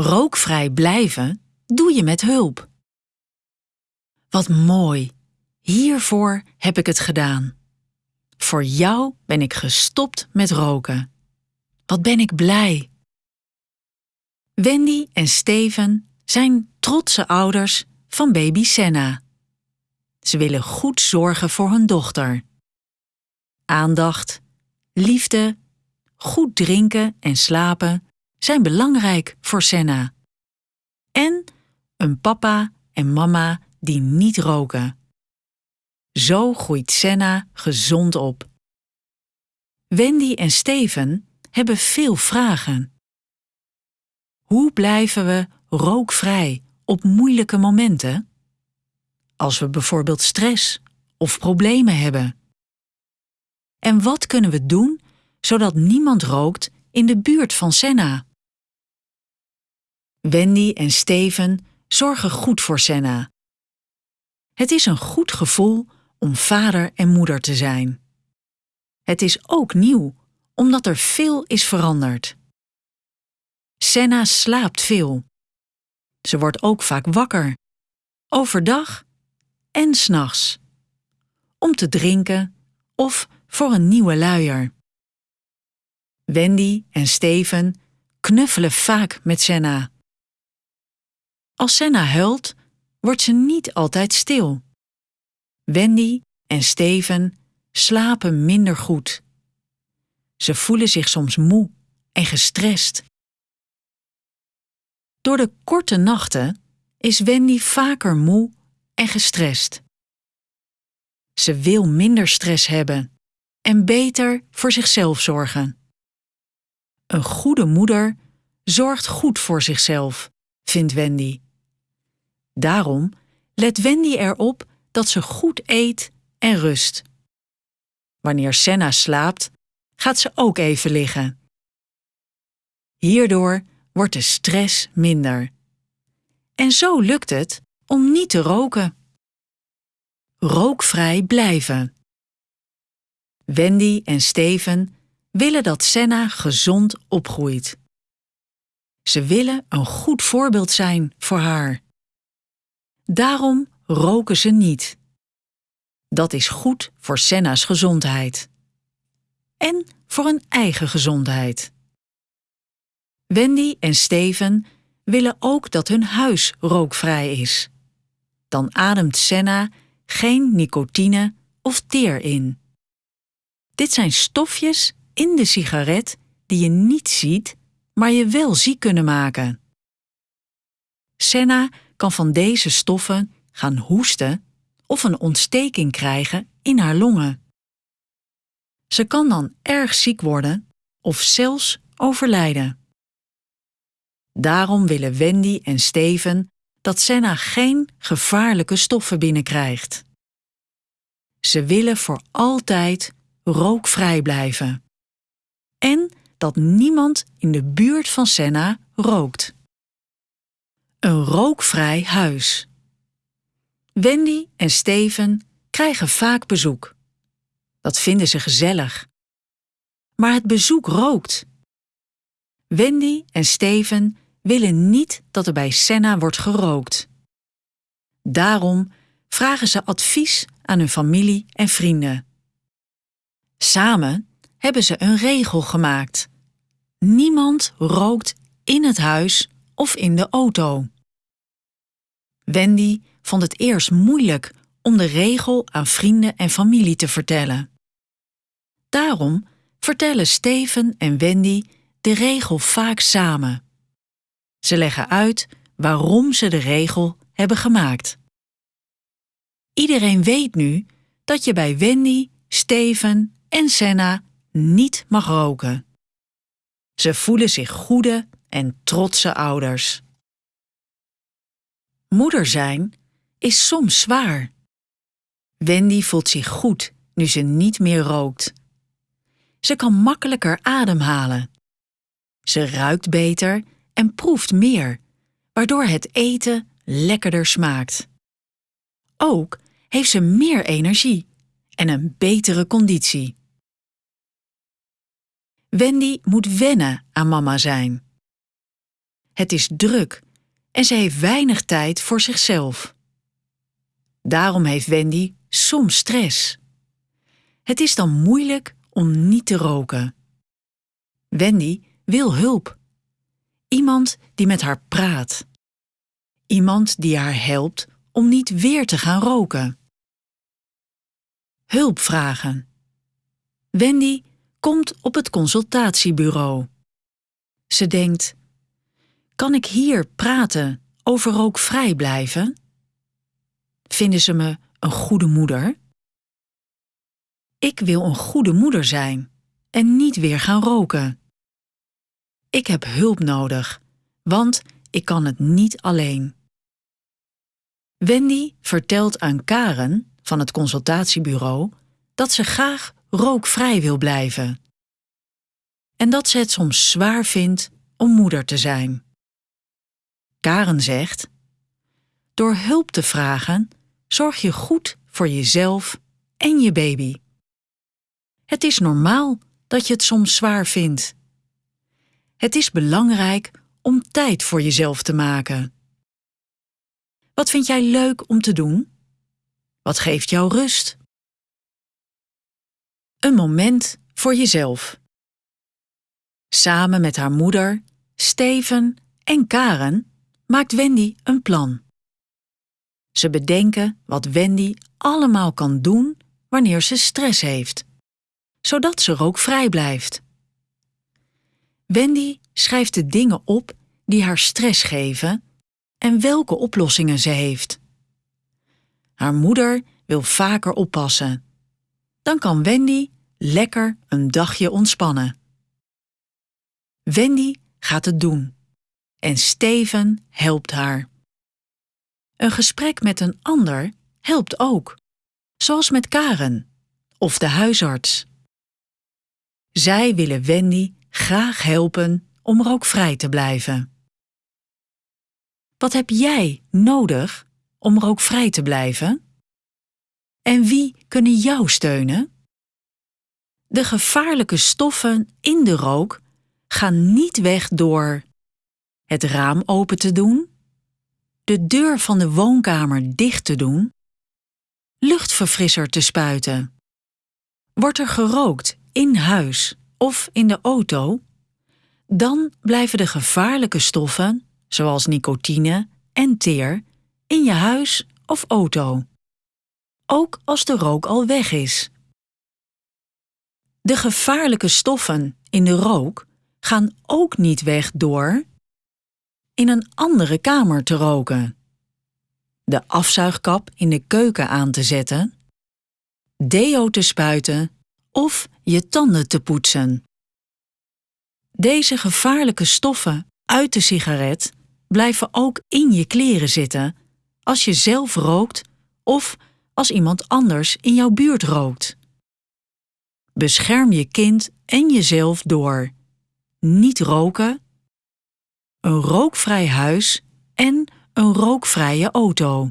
Rookvrij blijven doe je met hulp. Wat mooi, hiervoor heb ik het gedaan. Voor jou ben ik gestopt met roken. Wat ben ik blij. Wendy en Steven zijn trotse ouders van baby Senna. Ze willen goed zorgen voor hun dochter. Aandacht, liefde, goed drinken en slapen zijn belangrijk voor Senna. En een papa en mama die niet roken. Zo groeit Senna gezond op. Wendy en Steven hebben veel vragen. Hoe blijven we rookvrij op moeilijke momenten? Als we bijvoorbeeld stress of problemen hebben. En wat kunnen we doen zodat niemand rookt in de buurt van Senna? Wendy en Steven zorgen goed voor Senna. Het is een goed gevoel om vader en moeder te zijn. Het is ook nieuw, omdat er veel is veranderd. Senna slaapt veel. Ze wordt ook vaak wakker, overdag en s'nachts, om te drinken of voor een nieuwe luier. Wendy en Steven knuffelen vaak met Senna. Als Senna huilt, wordt ze niet altijd stil. Wendy en Steven slapen minder goed. Ze voelen zich soms moe en gestrest. Door de korte nachten is Wendy vaker moe en gestrest. Ze wil minder stress hebben en beter voor zichzelf zorgen. Een goede moeder zorgt goed voor zichzelf, vindt Wendy. Daarom let Wendy erop dat ze goed eet en rust. Wanneer Senna slaapt, gaat ze ook even liggen. Hierdoor wordt de stress minder. En zo lukt het om niet te roken. Rookvrij blijven. Wendy en Steven willen dat Senna gezond opgroeit. Ze willen een goed voorbeeld zijn voor haar. Daarom roken ze niet. Dat is goed voor Senna's gezondheid. En voor hun eigen gezondheid. Wendy en Steven willen ook dat hun huis rookvrij is. Dan ademt Senna geen nicotine of teer in. Dit zijn stofjes in de sigaret die je niet ziet, maar je wel ziek kunnen maken. Senna kan van deze stoffen gaan hoesten of een ontsteking krijgen in haar longen. Ze kan dan erg ziek worden of zelfs overlijden. Daarom willen Wendy en Steven dat Senna geen gevaarlijke stoffen binnenkrijgt. Ze willen voor altijd rookvrij blijven. En dat niemand in de buurt van Senna rookt. Een rookvrij huis. Wendy en Steven krijgen vaak bezoek. Dat vinden ze gezellig. Maar het bezoek rookt. Wendy en Steven willen niet dat er bij Senna wordt gerookt. Daarom vragen ze advies aan hun familie en vrienden. Samen hebben ze een regel gemaakt. Niemand rookt in het huis of in de auto. Wendy vond het eerst moeilijk om de regel aan vrienden en familie te vertellen. Daarom vertellen Steven en Wendy de regel vaak samen. Ze leggen uit waarom ze de regel hebben gemaakt. Iedereen weet nu dat je bij Wendy, Steven en Senna niet mag roken. Ze voelen zich goede en trotse ouders. Moeder zijn is soms zwaar. Wendy voelt zich goed nu ze niet meer rookt. Ze kan makkelijker ademhalen. Ze ruikt beter en proeft meer, waardoor het eten lekkerder smaakt. Ook heeft ze meer energie en een betere conditie. Wendy moet wennen aan mama zijn. Het is druk en ze heeft weinig tijd voor zichzelf. Daarom heeft Wendy soms stress. Het is dan moeilijk om niet te roken. Wendy wil hulp. Iemand die met haar praat. Iemand die haar helpt om niet weer te gaan roken. Hulp vragen. Wendy komt op het consultatiebureau. Ze denkt: Kan ik hier praten over rookvrij blijven? Vinden ze me een goede moeder? Ik wil een goede moeder zijn en niet weer gaan roken. Ik heb hulp nodig, want ik kan het niet alleen. Wendy vertelt aan Karen van het consultatiebureau dat ze graag rookvrij wil blijven. En dat ze het soms zwaar vindt om moeder te zijn. Karen zegt: Door hulp te vragen zorg je goed voor jezelf en je baby. Het is normaal dat je het soms zwaar vindt. Het is belangrijk om tijd voor jezelf te maken. Wat vind jij leuk om te doen? Wat geeft jou rust? Een moment voor jezelf. Samen met haar moeder, Steven en Karen maakt Wendy een plan. Ze bedenken wat Wendy allemaal kan doen wanneer ze stress heeft, zodat ze rookvrij blijft. Wendy schrijft de dingen op die haar stress geven en welke oplossingen ze heeft. Haar moeder wil vaker oppassen. Dan kan Wendy lekker een dagje ontspannen. Wendy gaat het doen en Steven helpt haar. Een gesprek met een ander helpt ook, zoals met Karen of de huisarts. Zij willen Wendy graag helpen om rookvrij te blijven. Wat heb jij nodig om rookvrij te blijven? En wie kunnen jou steunen? De gevaarlijke stoffen in de rook gaan niet weg door het raam open te doen, de deur van de woonkamer dicht te doen, luchtverfrisser te spuiten. Wordt er gerookt in huis of in de auto, dan blijven de gevaarlijke stoffen, zoals nicotine en teer, in je huis of auto. Ook als de rook al weg is. De gevaarlijke stoffen in de rook gaan ook niet weg door in een andere kamer te roken, de afzuigkap in de keuken aan te zetten, deo te spuiten of je tanden te poetsen. Deze gevaarlijke stoffen uit de sigaret blijven ook in je kleren zitten als je zelf rookt of als iemand anders in jouw buurt rookt. Bescherm je kind en jezelf door niet roken, een rookvrij huis en een rookvrije auto.